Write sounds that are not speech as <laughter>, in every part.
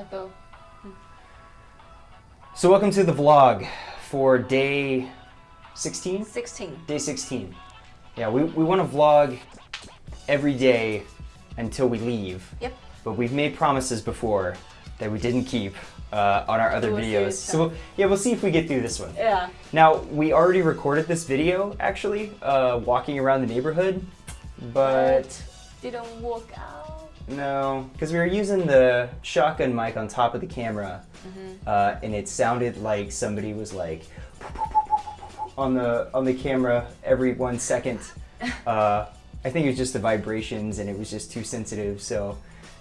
I go. So welcome to the vlog for day 16? 16. Day 16. Yeah, we, we want to vlog every day until we leave. Yep. But we've made promises before that we didn't keep uh, on our other We'll videos. So we'll, yeah, we'll see if we get through this one. Yeah. Now, we already recorded this video, actually, uh, walking around the neighborhood, but didn't walk out. No, because we were using the shotgun mic on top of the camera, uh, and it sounded like somebody was like on the on the camera every one second. <laughs> Uh, I think it was just the vibrations, and it was just too sensitive. So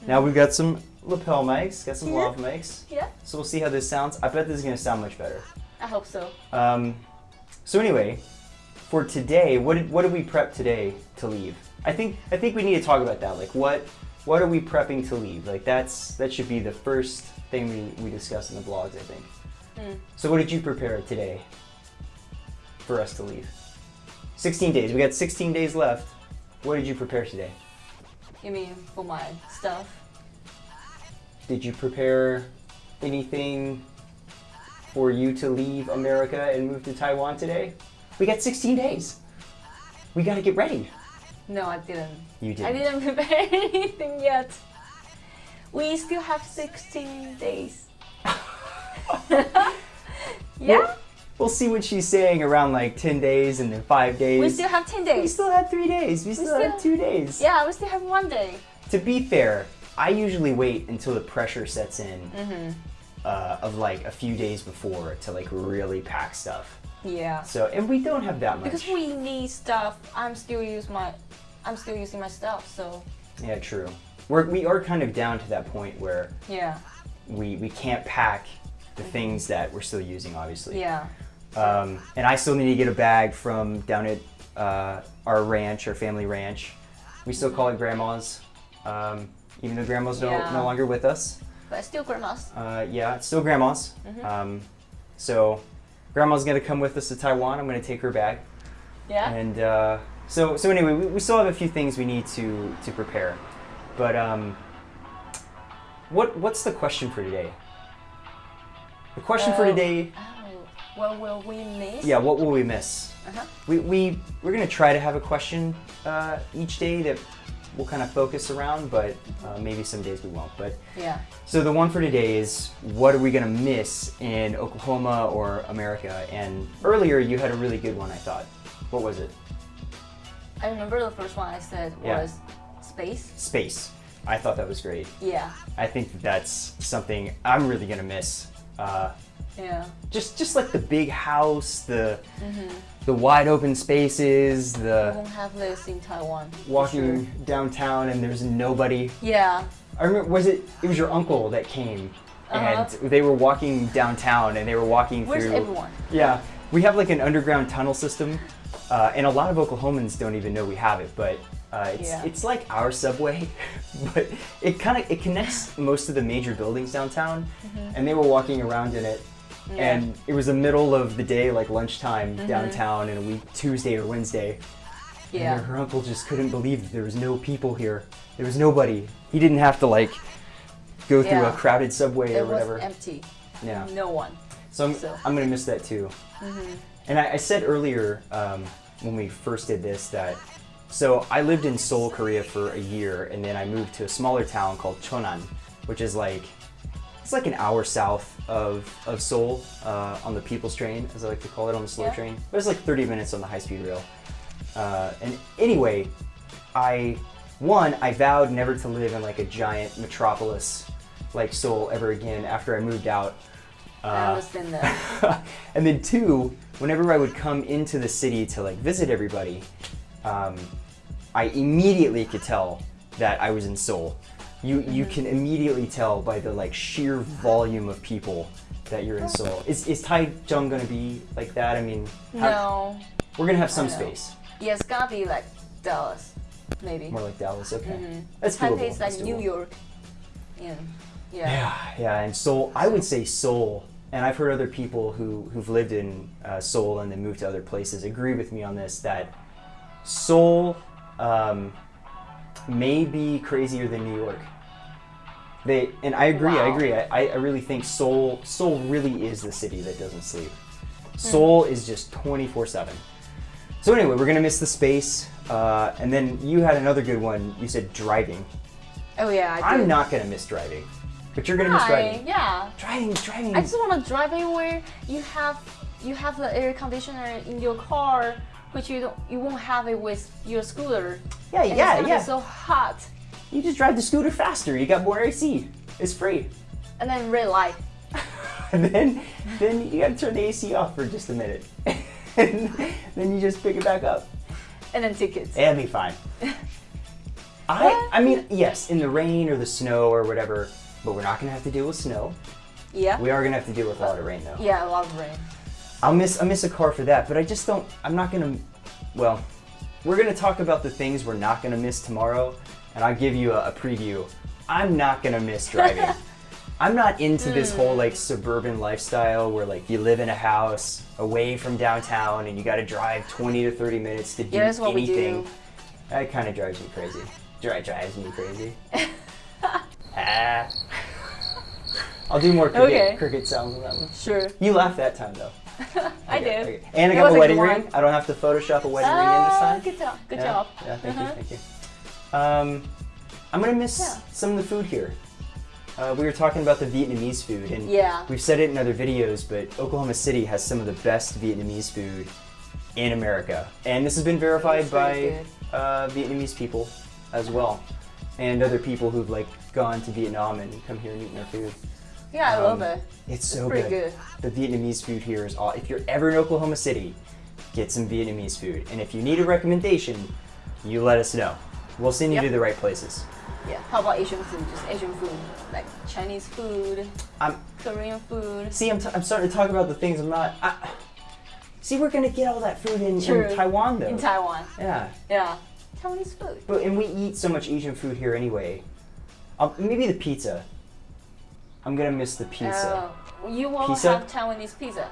now we've got some lapel mics, got some Yeah. lav mics. Yeah. So we'll see how this sounds. I bet this is gonna sound much better. I hope so. Um, so anyway, for today, what did what did we prep today to leave? I think I think we need to talk about that. Like what what are we prepping to leave? Like that's that should be the first thing we, we discuss in the vlogs, I think. Hmm. So what did you prepare today for us to leave? 16 days. We got 16 days left. What did you prepare today? You mean for my stuff? Did you prepare anything for you to leave America and move to Taiwan today? We got 16 days. We got to get ready. No, I didn't. You I didn't. didn't <laughs> prepare anything yet. We still have 16 days. <laughs> yeah? We'll, we'll see what she's saying around like 10 days and then 5 days. We still have 10 days. We still have 3 days. We still, have 2 days. Yeah, we still have one day. To be fair, I usually wait until the pressure sets in Mm-hmm. uh, of like a few days before to like really pack stuff. Yeah. So, and we don't have that much. Because we need stuff. I'm still use my I'm still using my stuff, so Yeah, true. We're, we are kind of down to that point where yeah. we, we can't pack the things that we're still using, obviously. Yeah. Um, and I still need to get a bag from down at uh, our ranch, our family ranch. We still call it grandma's, um, even though grandma's no, Yeah. no longer with us. But it's still grandma's. Uh, yeah, it's still grandma's. Um, so grandma's gonna come with us to Taiwan. I'm gonna take her back. Yeah. And uh, so, so anyway, we, we still have a few things we need to to prepare. But um, what what's the question for today? The question for Oh. today, Oh, what will we miss? yeah, what will we miss? Uh-huh. We, we we're gonna try to have a question uh, each day that we'll kind of focus around, but uh, maybe some days we won't. But Yeah. so the one for today is what are we gonna miss in Oklahoma or America? And earlier you had a really good one, I thought. What was it? I remember the first one I said Yeah. was space. Space. I thought that was great. Yeah. I think that's something I'm really gonna miss. Uh, Yeah. just just like the big house, the Mm-hmm. the wide open spaces, the We won't have this in Taiwan. walking sure. downtown and there's nobody. Yeah. I remember was it it was your uncle that came Uh-huh. and they were walking downtown and they were walking Where's through everyone? Yeah, we have like an underground tunnel system, uh, and a lot of Oklahomans don't even know we have it. But uh, it's Yeah. it's like our subway, <laughs> but it kind of it connects most of the major buildings downtown, and they were walking around in it. Yeah. And it was the middle of the day, like lunchtime Mm-hmm. downtown, in a week Tuesday or Wednesday. Yeah. And her uncle just couldn't believe that there was no people here. There was nobody. He didn't have to like go through a crowded subway It or was whatever. empty. Yeah. No one. So I'm, So- I'm gonna miss that too. And I, I said earlier um, when we first did this that so I lived in Seoul, Korea for a year, and then I moved to a smaller town called Chonan, which is like it's like an hour south of of Seoul uh, on the People's Train, as I like to call it, on the slow Yeah. train. But it's like 30 minutes on the high speed rail. Uh, and anyway, I one I vowed never to live in like a giant metropolis like Seoul ever again after I moved out. Uh, <laughs> and then two, whenever I would come into the city to like visit everybody, um, I immediately could tell that I was in Seoul. You you can immediately tell by the like sheer volume of people that you're in Seoul. Is is Taichung gonna be like that? I mean, how- no. we're gonna have some space. Yeah, it's gotta be like Dallas, maybe. More like Dallas. Okay, Mhm. that's doable. Taipei's like that's New. York. Yeah. Yeah. Yeah, yeah, and Seoul. I would say Seoul, and I've heard other people who who've lived in uh, Seoul and then moved to other places agree with me on this that Seoul um, may be crazier than New York. They and I agree. I agree. I, I really think Seoul Seoul really is the city that doesn't sleep. Seoul is just twenty four seven. So anyway, we're gonna miss the space. Uh, and then you had another good one. You said driving. Oh yeah, I I'm not gonna miss driving, but you're gonna miss driving. Yeah. Driving, driving. I just want to drive anywhere you have you have the air conditioner in your car, which you don't you won't have it with your scooter. yeah, And yeah, it's yeah. Be so hot, You just drive the scooter faster. You got more AC. It's free. and then red light. <laughs> and then then you gotta turn the AC off for just a minute. and <laughs> then you just pick it back up. and then tickets. It'll be fine. <laughs> I I mean, yes, in the rain or the snow or whatever, but we're not gonna have to deal with snow. Yeah. We are gonna have to deal with a lot of rain though. Yeah, a lot of rain. I'll miss I miss a car for that, but I just don't I'm not gonna well, we're gonna talk about the things we're not gonna miss tomorrow, and I'll give you a, a preview. I'm not gonna miss <laughs> driving. I'm not into this whole like suburban lifestyle where like you live in a house away from downtown and you gotta drive 20 to 30 minutes to do Yeah, that's what we anything. do. That kind of drives me crazy. Dri drives me crazy. <laughs> ah. I'll do more cricket, Okay. cricket sounds on that one. Sure. You laughed that time though. <laughs> I Okay, did. okay. And I got my a wedding ring. I don't have to Photoshop a wedding ring in this time. Good job. Good yeah. job. Yeah, thank Uh-huh. you, thank you. Um, I'm gonna miss Yeah. some of the food here. Uh, we were talking about the Vietnamese food, and Yeah. we've said it in other videos, but Oklahoma City has some of the best Vietnamese food in America, and this has been verified by uh, Vietnamese people as well, and other people who've like gone to Vietnam and come here and eaten their food. Yeah, I Um, love it. It's so pretty good. The Vietnamese food here is all. If you're ever in Oklahoma City, get some Vietnamese food. And if you need a recommendation, you let us know. We'll send you Yep. to the right places. Yeah. How about Asian food? Just Asian food, like Chinese food, I'm Korean food. see. I'm, t- I'm starting to talk about the things I'm not. I, see, we're gonna get all that food in, in Taiwan though. In Taiwan. yeah, Yeah. Taiwanese food. but and we eat so much Asian food here anyway. Um, maybe the pizza. I'm gonna miss the pizza. Oh, you won't Pizza? have Taiwanese pizza.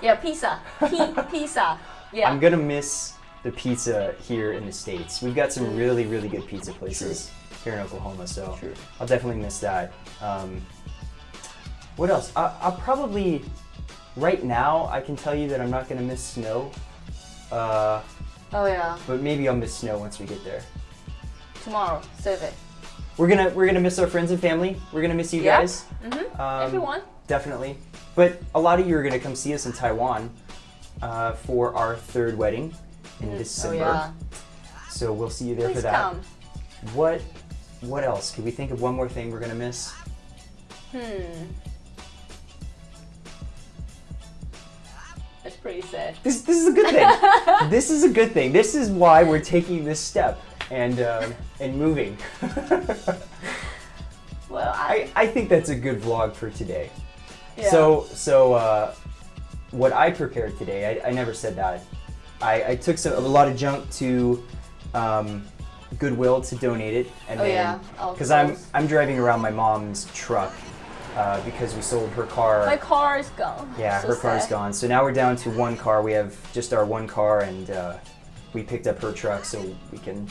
Yeah, pizza. P- <laughs> pizza. Yeah. I'm gonna miss the pizza here in the states. We've got some really, really good pizza places here in Oklahoma, so True. I'll definitely miss that. Um, what else? I, I'll probably, right now, I can tell you that I'm not gonna miss snow, uh, oh yeah. but maybe I'll miss snow once we get there. Tomorrow, save it. We're gonna we're gonna miss our friends and family. We're gonna miss you Yeah. guys. Mm-hmm. Um, Everyone. Definitely. But a lot of you are going to come see us in Taiwan uh, for our third wedding in Oh December. yeah. So we'll see you there Please for that. come. What what else? Can we think of one more thing we're going to miss? Hmm. That's pretty sad. This this is a good thing. <laughs> this is a good thing. This is why we're taking this step and um, and moving. <laughs> Well, I. I, think that's a good vlog for today. yeah. So so uh, what I prepared today, I, I never said that. I, I took some, a lot of junk to um, Goodwill to donate it, and Oh, then yeah. Because I'm. I'm driving around my mom's truck uh, because we sold her car. My car is gone. yeah, So her car sad. gone. So now we're down to one car. We have just our one car, and uh, we picked up her truck so we can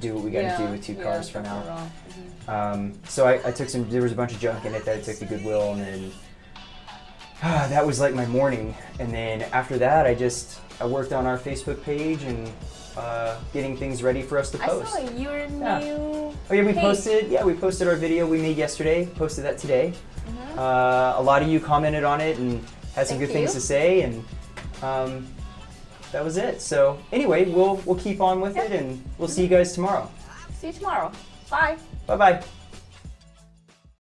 do what we got to. Yeah, do with two yeah, cars for now. wrong. Mhm. Um, so I, I took some. There was a bunch of junk in it that I took to Goodwill, and then <sighs> ah, that was like my morning. And then after that, I just I worked on our Facebook page and uh, getting things ready for us to post. I post. saw your Yeah. new. Oh yeah, we page. posted. Yeah, we posted our video we made yesterday. Posted that today. Mhm. Uh, a lot of you commented on it and had some Thank good things to say, and um, that was it. So anyway, we'll we'll keep on with Yeah. it, and we'll see you guys tomorrow. See you tomorrow. Bye. Bye bye.